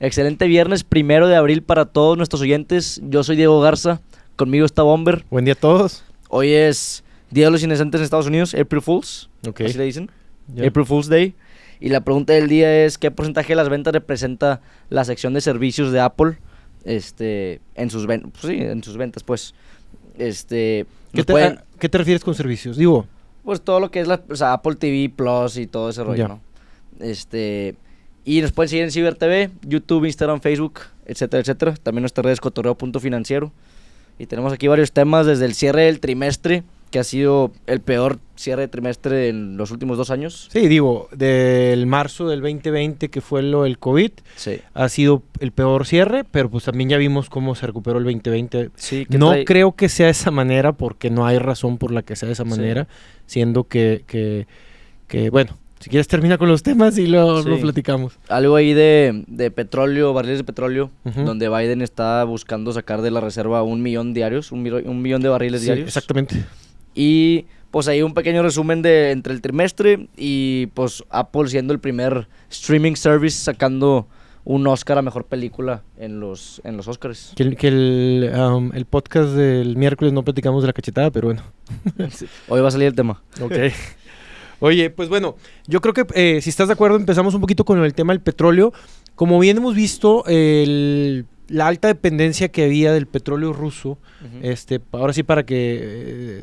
Excelente viernes, primero de abril para todos nuestros oyentes. Yo soy Diego Garza, conmigo está Bomber. Buen día a todos. Hoy es Día de los Inocentes en Estados Unidos, April Fools. Ok. Así le dicen. April Fool's Day. Y la pregunta del día es: ¿qué porcentaje de las ventas representa la sección de servicios de Apple este, en, sus ven- pues sí, en sus ventas? Pues, este, ¿Qué te, pueden- a qué te refieres con servicios? Digo, pues todo lo que es la, o sea, Apple TV Plus y todo ese rollo. ¿no? Este, y nos pueden seguir en Ciber TV, YouTube, Instagram, Facebook, etcétera, etcétera. También nuestras redes cotorreo.financiero. Y tenemos aquí varios temas desde el cierre del trimestre, que ha sido el peor cierre de trimestre en los últimos dos años. sí, digo, del marzo del 2020 que fue lo del COVID, Sí. ha sido el peor cierre, pero pues también ya vimos cómo se recuperó el 2020. Sí, No trae- creo que sea de esa manera porque no hay razón por la que sea de esa Sí. manera, siendo que, que, que, bueno, si quieres termina con los temas y lo, lo platicamos. algo ahí de, de petróleo, barriles de petróleo, donde Biden está buscando sacar de la reserva un millón diarios, un, millón de barriles Sí, diarios. exactamente. Y pues ahí un pequeño resumen de entre el trimestre y pues Apple siendo el primer streaming service sacando un Oscar a mejor película en los en los Oscars. Que el, um, el podcast del miércoles no platicamos de la cachetada, pero bueno. Hoy va a salir el tema. Ok. Oye, pues bueno, yo creo que eh, si estás de acuerdo empezamos un poquito con el tema del petróleo. Como bien hemos visto, el- la alta dependencia que había del petróleo ruso, este, ahora sí para que,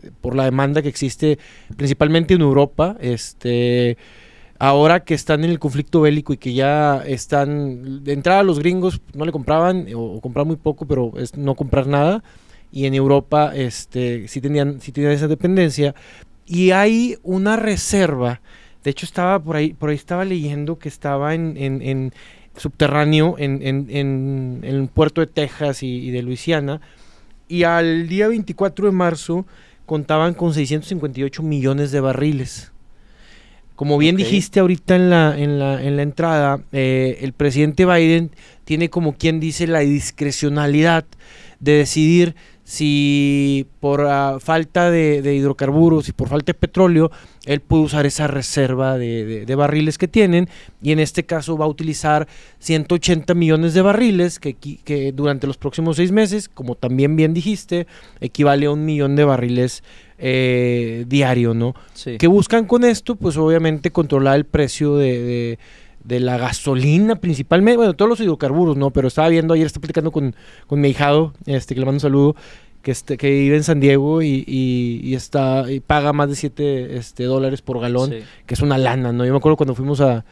eh, por la demanda que existe principalmente en Europa, este, ahora que están en el conflicto bélico y que ya están, de entrada los gringos no le compraban o, o compraban muy poco, pero es no comprar nada. Y en Europa este, sí, tenían, sí tenían esa dependencia. Y hay una reserva. De hecho, estaba por ahí, por ahí estaba leyendo que estaba en, en- en subterráneo en, en- el puerto de Texas y, y de Luisiana. Y al día 24 de marzo contaban con 658 millones de barriles. Como bien dijiste ahorita en la, en la, en la entrada, eh, el presidente Biden tiene como quien dice la discrecionalidad de decidir si por ah, falta de, de hidrocarburos y por falta de petróleo, él puede usar esa reserva de, de- de barriles que tienen y en este caso va a utilizar 180 millones de barriles que, que durante los próximos seis meses, como también bien dijiste, equivale a un millón de barriles eh, diario, ¿no? Sí. ¿Qué buscan con esto? Pues obviamente controlar el precio de, de- la gasolina principalmente, bueno, todos los hidrocarburos, ¿no? Pero estaba viendo ayer, estaba platicando con, con mi hijado, este, que le mando un saludo, que, este, que vive en San Diego y, y- y está, y paga más de 7 este, dólares por galón, Sí. que es una lana, ¿no? Yo me acuerdo cuando fuimos a,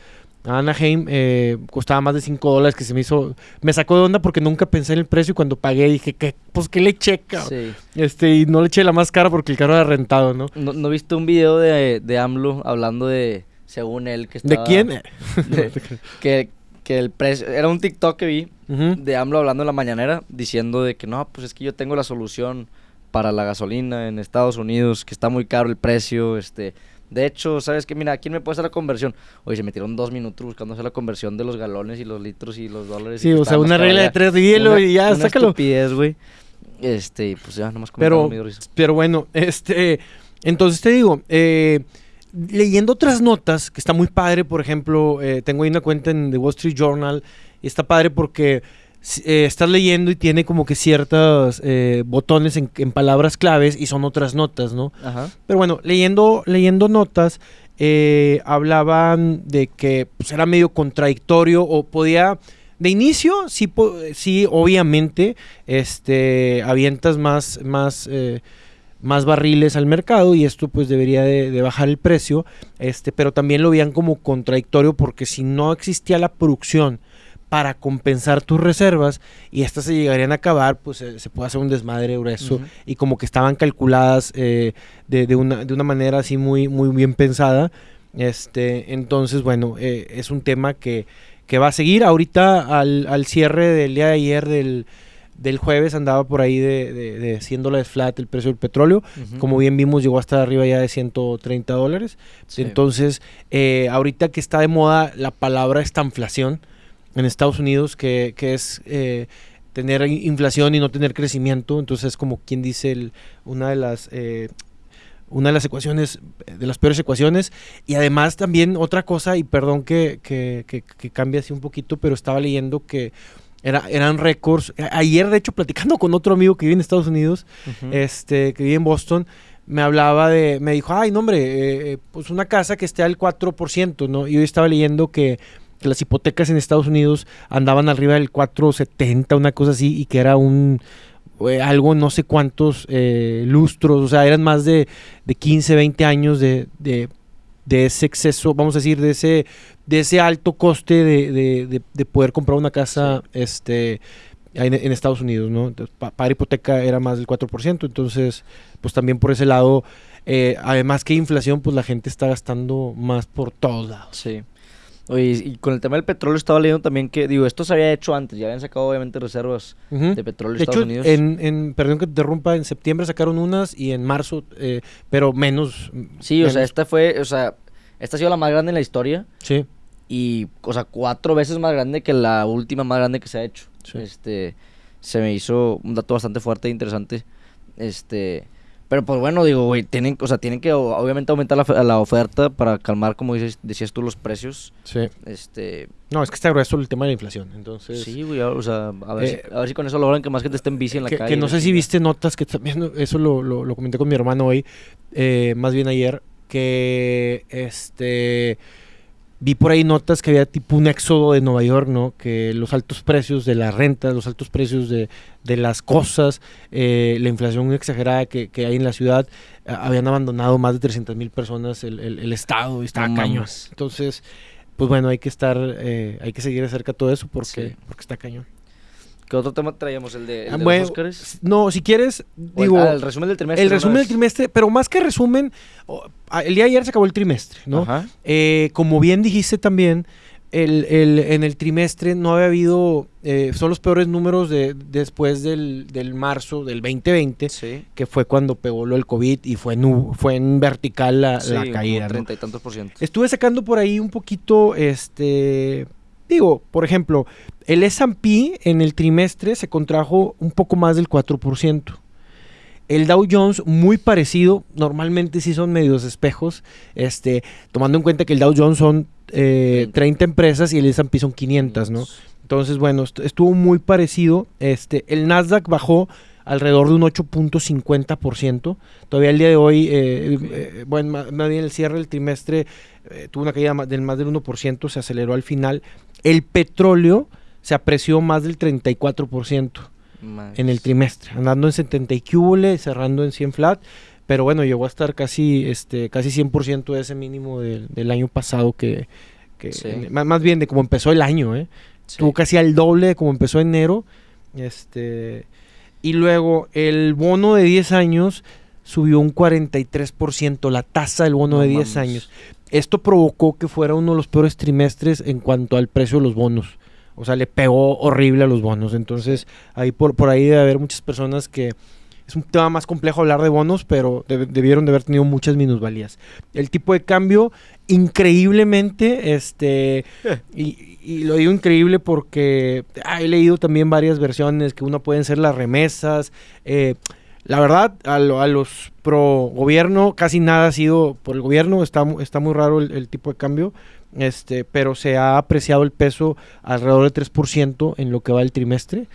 a Anaheim, eh, costaba más de 5 dólares, que se me hizo, me sacó de onda porque nunca pensé en el precio y cuando pagué dije, ¿qué? Pues que le? Sí. Este, y no le eché la más cara porque el carro era rentado, ¿no? ¿No, no viste un video de, de AMLO hablando de, según él, que ¿De estaba... quién? de- que, que el precio... Era un TikTok que vi de AMLO hablando en la mañanera diciendo de que no, pues es que yo tengo la solución para la gasolina en Estados Unidos, que está muy caro el precio, este... De hecho, ¿sabes qué? Mira, ¿quién me puede hacer la conversión? Oye, se metieron dos minutos buscando hacer la conversión de los galones y los litros y los dólares. Sí, o sea, una regla de tres de hielo Una- y ya, una sácalo. estupidez, güey. Este, pues ya, nomás Pero, risa. pero bueno, este, entonces te digo, eh, leyendo otras notas, que está muy padre, por ejemplo, eh, tengo ahí una cuenta en The Wall Street Journal, y está padre porque eh, estás leyendo y tiene como que ciertos eh, botones en, en palabras claves y son otras notas, ¿no? Ajá. Pero bueno, leyendo, leyendo notas, eh, hablaban de que pues, era medio contradictorio o podía... De inicio, sí, sí obviamente, este, avientas más, más, más barriles al mercado y esto pues debería de, de bajar el precio, este, pero también lo veían como contradictorio porque si no existía la producción para compensar tus reservas y estas se llegarían a acabar, pues se puede hacer un desmadre grueso y como que estaban calculadas eh, de, de una, de una manera así muy, muy bien pensada. Este, entonces, bueno, eh, es un tema que, que va a seguir. Ahorita al, al cierre del día de ayer del, del jueves andaba por ahí de, de, de 100 dólares flat el precio del petróleo. Como bien vimos, llegó hasta arriba ya de 130 dólares. Sí. Entonces, eh, ahorita que está de moda la palabra estanflación en Estados Unidos, que, que es eh, tener in- inflación y no tener crecimiento. Entonces, es como quien dice el- una de las... eh, una de las ecuaciones, de las peores ecuaciones. Y además también otra cosa, y perdón que, que, que, que cambie así un poquito, pero estaba leyendo que era, eran récords. Ayer, de hecho, platicando con otro amigo que vive en Estados Unidos, este, que vive en Boston, me hablaba de, me dijo, ay, no, hombre, eh, eh, pues una casa que esté al 4%, ¿no? Y hoy estaba leyendo que, que, las hipotecas en Estados Unidos andaban arriba del 4,70, una cosa así, y que era un, eh, algo no sé cuántos eh, lustros, o sea, eran más de, de 15, 20 años de, de, de, ese exceso, vamos a decir, de ese, de ese alto coste de, de poder comprar una casa sí. este, en, en, Estados Unidos, ¿no? Pa, para hipoteca era más del 4%, entonces, pues también por ese lado, eh, además que inflación, pues la gente está gastando más por todos lados. Sí. Oye, y con el tema del petróleo estaba leyendo también que, digo, esto se había hecho antes, ya habían sacado obviamente reservas uh -huh. de petróleo de Estados hecho, Unidos. En, en, perdón que te interrumpa, en septiembre sacaron unas y en marzo, eh, pero menos. Sí, menos. o sea, esta fue, o sea, esta ha sido la más grande en la historia. Sí. Y, o sea, cuatro veces más grande que la última más grande que se ha hecho. Sí. Este, se me hizo un dato bastante fuerte e interesante. Este, pero pues bueno, digo, güey, tienen, o sea, tienen que obviamente aumentar la, la, oferta para calmar, como dices, decías tú, los precios. Sí. Este... No, es que está grueso el tema de la inflación, entonces... Sí, güey, o sea, a ver, eh, si, a ver si con eso logran que más gente esté en bici en la que, calle. Que no sé si viste notas, que también, eso lo, lo, lo comenté con mi hermano hoy, eh, más bien ayer, que, este vi por ahí notas que había tipo un éxodo de Nueva York, ¿no? Que los altos precios de la renta, los altos precios de, de las cosas, eh, la inflación exagerada que, que, hay en la ciudad, eh, habían abandonado más de 300 mil personas el, el, el, Estado y estaba no cañón. Entonces, pues bueno, hay que estar, eh, hay que seguir de cerca todo eso porque, sí. porque está cañón. ¿Qué otro tema traíamos? ¿El de, el de bueno, los Oscars? No, si quieres, digo... El, ah, el resumen del trimestre. El resumen del trimestre, pero más que resumen, el día de ayer se acabó el trimestre, ¿no? Eh, como bien dijiste también, el, el, en el trimestre no había habido, eh, son los peores números de, después del, del, marzo del 2020, sí. que fue cuando pegó lo del COVID y fue en, fue en vertical la, sí, la caída. Treinta ¿no? y tantos por ciento. Estuve sacando por ahí un poquito, este, digo, por ejemplo, el S&P en el trimestre se contrajo un poco más del 4%. El Dow Jones muy parecido, normalmente sí son medios espejos, este, tomando en cuenta que el Dow Jones son eh, 30 empresas y el S&P son 500, ¿no? Entonces, bueno, estuvo muy parecido. Este, el Nasdaq bajó alrededor de un 8.50%. Todavía el día de hoy, eh, eh, bueno, más bien el cierre del trimestre eh, tuvo una caída del más del 1%, se aceleró al final. El petróleo se apreció más del 34% más. en el trimestre, andando en 70 y cúbole, cerrando en 100 flat. Pero bueno, llegó a estar casi, este, casi 100% de ese mínimo del, del año pasado que, que Sí. en- más, más bien de cómo empezó el año, ¿eh? Sí. Tuvo casi al doble de como empezó enero. Este, y luego el bono de 10 años subió un 43%, la tasa del bono No de 10 mames. años. Esto provocó que fuera uno de los peores trimestres en cuanto al precio de los bonos. O sea, le pegó horrible a los bonos. Entonces, ahí por, por ahí debe haber muchas personas que... Es un tema más complejo hablar de bonos, pero deb- debieron de haber tenido muchas minusvalías. El tipo de cambio, increíblemente, este... Y, y lo digo increíble porque ah, he leído también varias versiones que uno pueden ser las remesas. eh, la verdad, a, lo- a los pro gobierno casi nada ha sido por el gobierno. Está, está muy raro el, el tipo de cambio. Este, pero se ha apreciado el peso alrededor del 3% en lo que va el trimestre.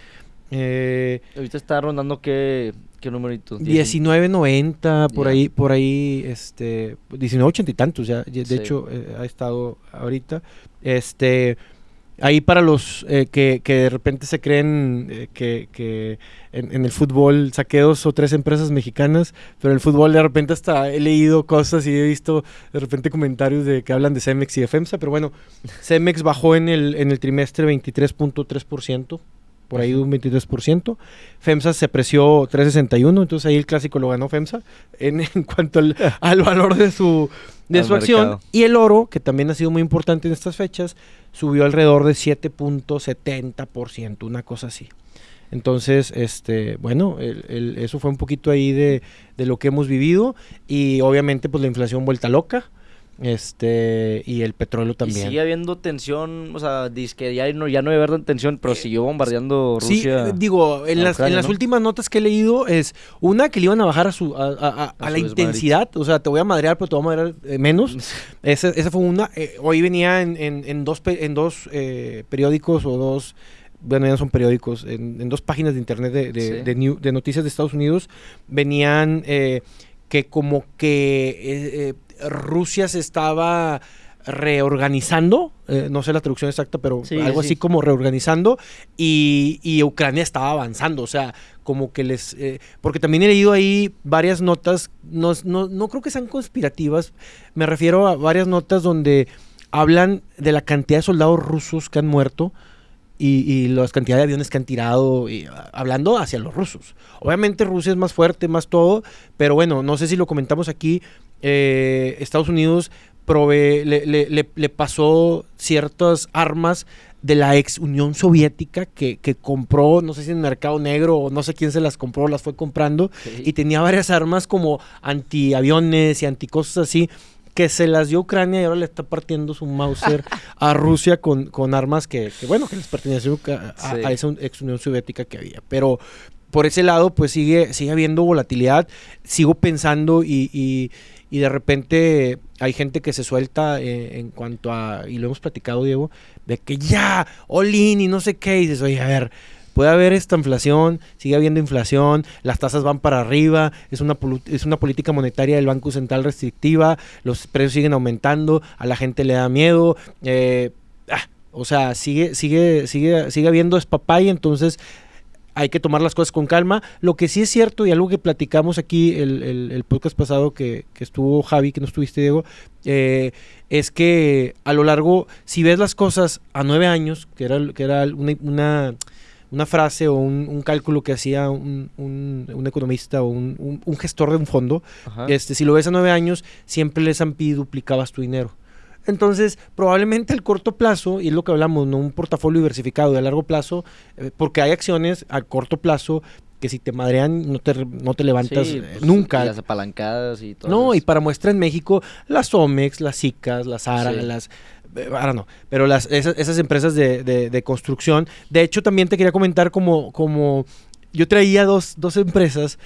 Eh, Ahorita está rondando qué, qué numerito. 19.90 por ahí por ahí este 19.80 y tantos ya ya- de Sí. hecho eh, ha estado ahorita este ahí para los eh, que, que de repente se creen eh, que, que en, en el fútbol saqué dos o tres empresas mexicanas pero en el fútbol de repente hasta he leído cosas y he visto de repente comentarios de que hablan de Cemex y de FEMSA pero bueno Cemex bajó en el en el trimestre 23.3% por ahí un 23%. FEMSA se apreció 3.61, entonces ahí el clásico lo ganó FEMSA en, en cuanto al, al valor de su, de Al su acción. Y el oro, que también ha sido muy importante en estas fechas, subió alrededor de 7.70%, una cosa así. Entonces, este, bueno, el- el- eso fue un poquito ahí de, de lo que hemos vivido y obviamente pues la inflación vuelta loca. Este y el petróleo también. Y sigue habiendo tensión, o sea, dice que ya no, ya no debe haber tensión, pero Eh, siguió bombardeando Sí, Rusia. eh, digo, en las, Ucrania, en las últimas notas que he leído es una que le iban a bajar a su a, a- a- a A la intensidad, o sea, te voy a madrear, pero te voy a madrear eh, menos. Esa, esa fue una. eh, hoy venía en, en- en dos, en dos eh, periódicos o dos. Bueno, ya no son periódicos, en, en dos páginas de internet de, de- Sí. de new- de noticias de Estados Unidos venían eh, que como que eh, eh, Rusia se estaba reorganizando, eh, no sé la traducción exacta, pero Sí, algo sí. así como reorganizando, y, y Ucrania estaba avanzando, o sea, como que les... eh, porque también he leído ahí varias notas, no, no, no creo que sean conspirativas, me refiero a varias notas donde hablan de la cantidad de soldados rusos que han muerto y, y la cantidad de aviones que han tirado, y, ah, hablando hacia los rusos. Obviamente Rusia es más fuerte, más todo, pero bueno, no sé si lo comentamos aquí, eh, Estados Unidos le, le- le- le pasó ciertas armas de la ex Unión Soviética que, que compró, no sé si en Mercado Negro o no sé quién se las compró, las fue comprando, Sí. y tenía varias armas como antiaviones y anticosas así que se las dio Ucrania y ahora le está partiendo su Mauser a Rusia con, con armas que, que, bueno, que les pertenecían a, a- Sí. a esa ex Unión Soviética que había. Pero por ese lado, pues sigue, sigue habiendo volatilidad. Sigo pensando y, y- y de repente hay gente que se suelta eh, en cuanto a, y lo hemos platicado, Diego, de que ya, all in y no sé qué, y dices, oye, a ver, puede haber esta inflación, sigue habiendo inflación, las tasas van para arriba, es una, es una política monetaria del Banco Central restrictiva, los precios siguen aumentando, a la gente le da miedo, eh, ah, o sea, sigue, sigue, sigue, sigue habiendo espapay, entonces hay que tomar las cosas con calma. Lo que sí es cierto, y algo que platicamos aquí el, el- el podcast pasado que, que estuvo Javi, que no estuviste, Diego, eh, es que a lo largo, si ves las cosas a nueve años, que era, que era una, una, una frase o un, un cálculo que hacía un, un- un economista o un, gestor de un fondo, Ajá. este, si lo ves a nueve años, siempre el S&P duplicabas tu dinero. Entonces, probablemente al corto plazo, y es lo que hablamos, ¿no? Un portafolio diversificado a largo plazo, eh, porque hay acciones a corto plazo que si te madrean no te, no te levantas Sí, eh, pues, nunca. y Las apalancadas y todo. No, y para muestra en México, las Omex, las ICAS, las ARA, Sí. las... eh, Ahora no, pero las, esas, esas empresas de, de- de construcción. De hecho, también te quería comentar como, como yo traía dos, dos empresas,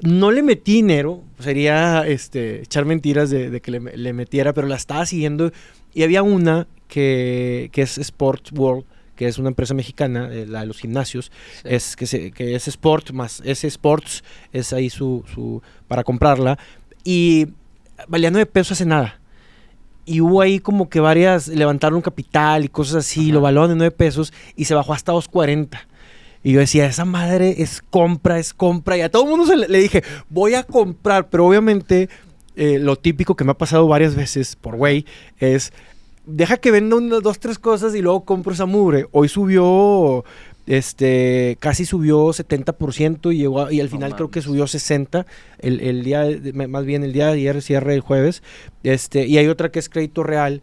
no le metí dinero, sería este, echar mentiras de, de que le, le metiera, pero la estaba siguiendo. Y había una que, que es Sports World, que es una empresa mexicana, eh, la de los gimnasios, Sí. es que, se- que es Sport más ese Sports es ahí su, su para comprarla. Y valía nueve pesos hace nada. Y hubo ahí como que varias levantaron capital y cosas así Ajá. lo valoraron de nueve pesos y se bajó hasta 2.40 y yo decía esa madre es compra es compra y a todo el mundo se le, le dije voy a comprar pero obviamente eh, lo típico que me ha pasado varias veces por güey es deja que venda unas dos, tres cosas y luego compro esa mugre. Hoy subió, este, casi subió 70% y, llegó a- y al final creo que subió 60 el, el día, de- más bien el día de ayer, cierre el jueves. Este, y hay otra que es crédito real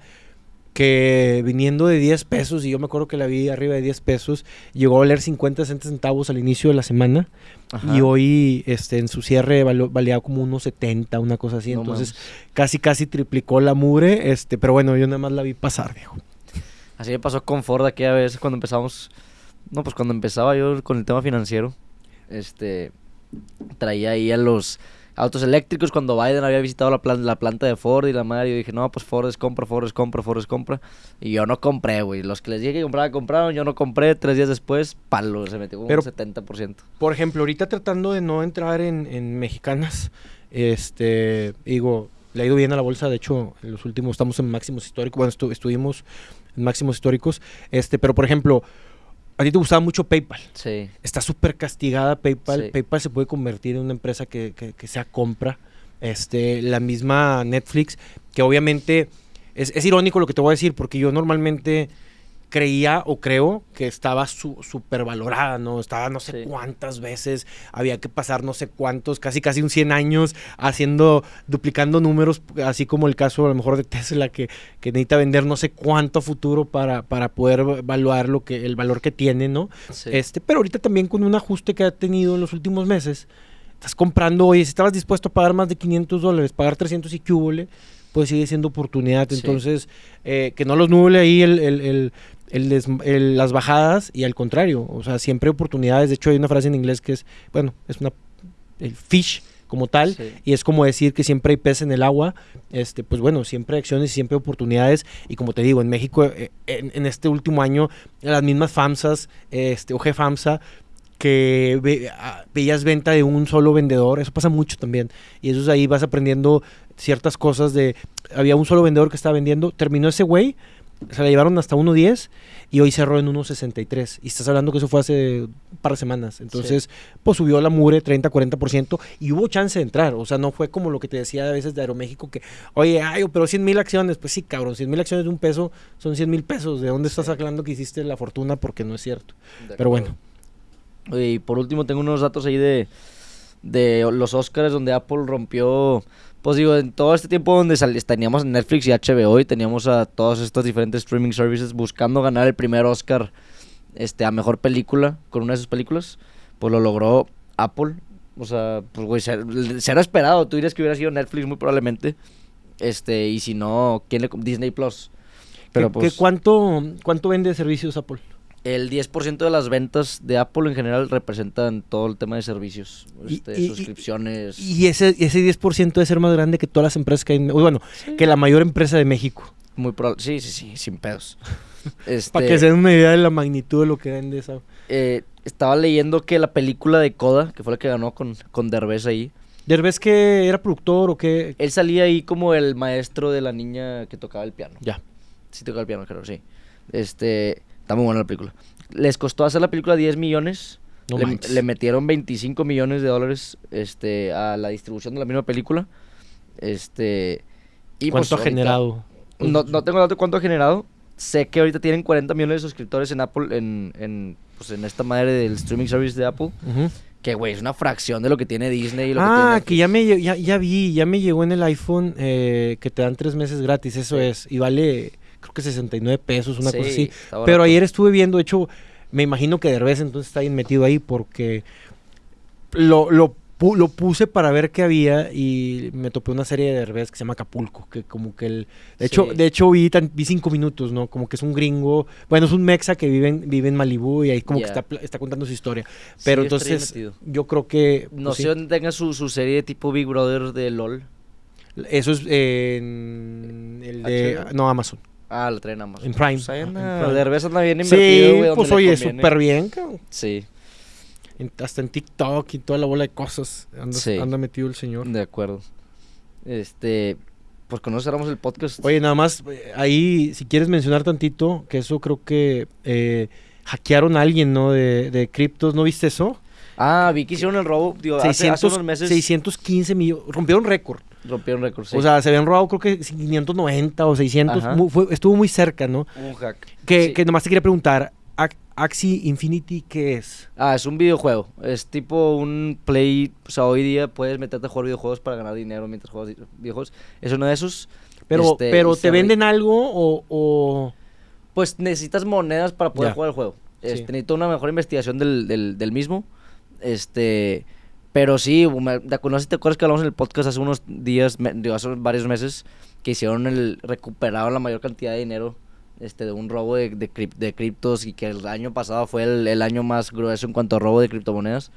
que viniendo de 10 pesos, y yo me acuerdo que la vi arriba de 10 pesos, llegó a valer 50, 60 centavos al inicio de la semana. Ajá. Y hoy este, en su cierre valo- valía como unos 70, una cosa así. No Entonces mames. casi, casi triplicó la mure. Este, pero bueno, yo nada más la vi pasar, viejo. Así me pasó con Ford aquella vez cuando empezamos. No, pues cuando empezaba yo con el tema financiero. Este. Traía ahí a los autos eléctricos cuando Biden había visitado la, plan- la planta de Ford y la madre. Yo dije, no, pues Ford es compra, Ford es compra, Ford es compra. Y yo no compré, güey. Los que les dije que compraba, compraron. Yo no compré. Tres días después, palo, se metió como Pero- un 70%. Por ejemplo, ahorita tratando de no entrar en, en mexicanas, este, digo, le ha ido bien a la bolsa, de hecho, en los últimos estamos en máximos históricos, bueno, estu- estuvimos en máximos históricos, este, pero por ejemplo, a ti te gustaba mucho PayPal, Sí. está súper castigada PayPal, Sí. PayPal se puede convertir en una empresa que, que- que sea compra, este, la misma Netflix, que obviamente es, es irónico lo que te voy a decir, porque yo normalmente creía o creo que estaba su- súper valorada, ¿no? Estaba no sé Sí. cuántas veces, había que pasar no sé cuántos, casi casi un 100 años haciendo, duplicando números, así como el caso a lo mejor de Tesla, que, que necesita vender no sé cuánto futuro para, para poder evaluar lo que, el valor que tiene, ¿no? sí. Este, pero ahorita también con un ajuste que ha tenido en los últimos meses, estás comprando, oye, si estabas dispuesto a pagar más de 500 dólares, pagar 300 y hubole, pues sigue siendo oportunidad. Sí. Entonces, eh, que no los nuble ahí el, el- el- el des- el- las bajadas y al contrario, o sea, siempre hay oportunidades. De hecho, hay una frase en inglés que es, bueno, es una, el fish como tal, Sí. y es como decir que siempre hay pez en el agua, este, pues bueno, siempre hay acciones y siempre hay oportunidades, y como te digo, en México, eh, en, en este último año, las mismas FAMSAs, este, o GFAMSA, que ve- ah, veías venta de un solo vendedor, eso pasa mucho también, y eso es ahí vas aprendiendo ciertas cosas de, había un solo vendedor que estaba vendiendo, terminó ese güey, se la llevaron hasta 1.10 y hoy cerró en 1.63. Y estás hablando que eso fue hace un par de semanas. Entonces, pues subió la mure 30-40% y hubo chance de entrar. O sea, no fue como lo que te decía a veces de Aeroméxico que, oye, ay, pero 100 mil acciones. Pues sí, cabrón, 100 mil acciones de un peso son 100 mil pesos. ¿De dónde estás Sí. hablando que hiciste la fortuna? Porque no es cierto. De Pero acuerdo. bueno. Oye, y por último tengo unos datos ahí de, de los Oscars donde Apple rompió, pues digo, en todo este tiempo donde teníamos Netflix y HBO y teníamos a todos estos diferentes streaming services buscando ganar el primer Oscar este, a mejor película con una de sus películas, pues lo logró Apple. O sea, pues güey, ser- será esperado. Tú dirías que hubiera sido Netflix muy probablemente. Este, y si no, ¿quién le Disney Plus. Pero ¿Qué- qué- pues cuánto, ¿Cuánto vende de servicios Apple? El 10% de las ventas de Apple en general representan todo el tema de servicios, Y- este, y- suscripciones. Y ese, ese 10% debe ser más grande que todas las empresas que hay. en- Bueno, que la mayor empresa de México. muy probable. Sí, sí, sí, sin pedos. Este, Para que se den una idea de la magnitud de lo que vende esa. eh, estaba leyendo que la película de Coda, que fue la que ganó con, con Derbez ahí, ¿Derbez que era productor o qué? él salía ahí como el maestro de la niña que tocaba el piano. Ya. Sí tocaba el piano, creo, sí. Este, está muy buena la película. Les costó hacer la película 10 millones. No le, le metieron 25 millones de dólares este, a la distribución de la misma película. Este, y pues ¿Cuánto ha ahorita- generado? No, no tengo dato de cuánto ha generado. Sé que ahorita tienen 40 millones de suscriptores en Apple, en, en, pues en esta madre del streaming service de Apple. Ujú. Que, güey, es una fracción de lo que tiene Disney y lo Ah, que que ya me ya, ya vi, ya me llegó en el iPhone eh, que te dan tres meses gratis, eso es. Y vale, creo que 69 pesos, una cosa así. Pero ayer estuve viendo, de hecho, me imagino que Derbez entonces está bien metido ahí porque lo, lo, pu- lo puse para ver qué había y me topé una serie de Derbez que se llama Acapulco, que como que el... De hecho, Sí. de hecho vi, tan- vi cinco minutos, ¿no? Como que es un gringo, bueno, es un mexa que vive en, vive en Malibú y ahí como que está, está contando su historia. Sí, Pero entonces yo creo que... No pues, sé sí. dónde tenga su, su serie tipo Big Brother de LOL. Eso es en el de... No, Amazon. Ah, la traen Amazon. En Prime. Pues ahí anda. Derbez anda bien Sí, invertido, güey, donde pues le oye, conviene. súper bien, cabrón. Sí, En- hasta en TikTok y toda la bola de cosas anda, Sí. anda metido el señor. de acuerdo. Este, pues con eso cerramos el podcast. Oye, nada más, eh, ahí, si quieres mencionar tantito, que eso creo que eh, hackearon a alguien, ¿no? De, de criptos, ¿no viste eso? Ah, vi que hicieron el robo, digo, hace, hace 600, unos meses 615 millones, rompieron récord. Rompieron récord, sí. O sea, se habían robado creo que 590 o 600, Ajá. mu- fue- estuvo muy cerca, ¿no? un hack. Que, Sí. que nomás te quería preguntar, Axie Infinity, ¿qué es? Ah, es un videojuego. Es tipo un play. O sea, hoy día puedes meterte a jugar videojuegos para ganar dinero mientras juegas vi- videojuegos. Es uno de esos. Pero, Este, pero ¿te venden algo o...? o- Pues necesitas monedas para poder Ya. jugar el juego. Sí. Este, necesito una mejor investigación del, del, del mismo. Este. Pero sí, no si te acuerdas que hablamos en el podcast hace unos días, me- hace varios meses, que hicieron el. recuperaron la mayor cantidad de dinero este, de un robo de, de, crip- de criptos y que el año pasado fue el, el año más grueso en cuanto a robo de criptomonedas.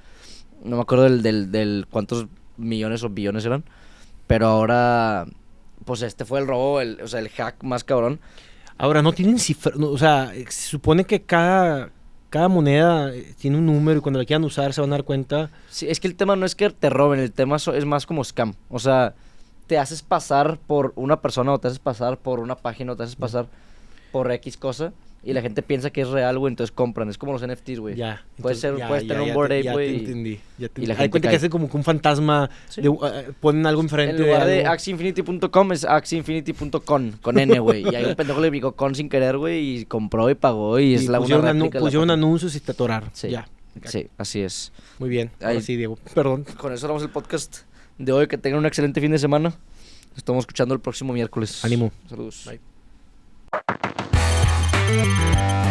No me acuerdo del, del, del cuántos millones o billones eran. Pero ahora, pues este fue el robo, el, o sea, el hack más cabrón. Ahora, no tienen cifra, o sea, se supone que cada, cada moneda eh, tiene un número y cuando la quieran usar se van a dar cuenta. Sí, es que el tema no es que te roben, el tema es más como scam. O sea, te haces pasar por una persona o te haces pasar por una página o te haces pasar por X cosa y la gente piensa que es real, güey, entonces compran. Es como los NFTs, güey. Ya. Ser- puedes ya, tener un ya te- Ape, ya te güey, entendí, ya te y la entendí. Hay gente cuenta que hace como que un fantasma, Sí. de, eh, ponen algo enfrente En lugar de algo. axieinfinity.com es axieinfinity.com con N, güey. Y ahí un pendejo le picó con sin querer, güey, y compró y pagó y, y es la una pusieron, anu- de pusieron anuncios y te atoraron. Sí. Ya. Sí, así es. Muy bien. Ahí- sí, Diego. Perdón. Con eso cerramos el podcast de hoy. Que tengan un excelente fin de semana. Nos estamos escuchando el próximo miércoles. Ánimo. Saludos. Bye. Música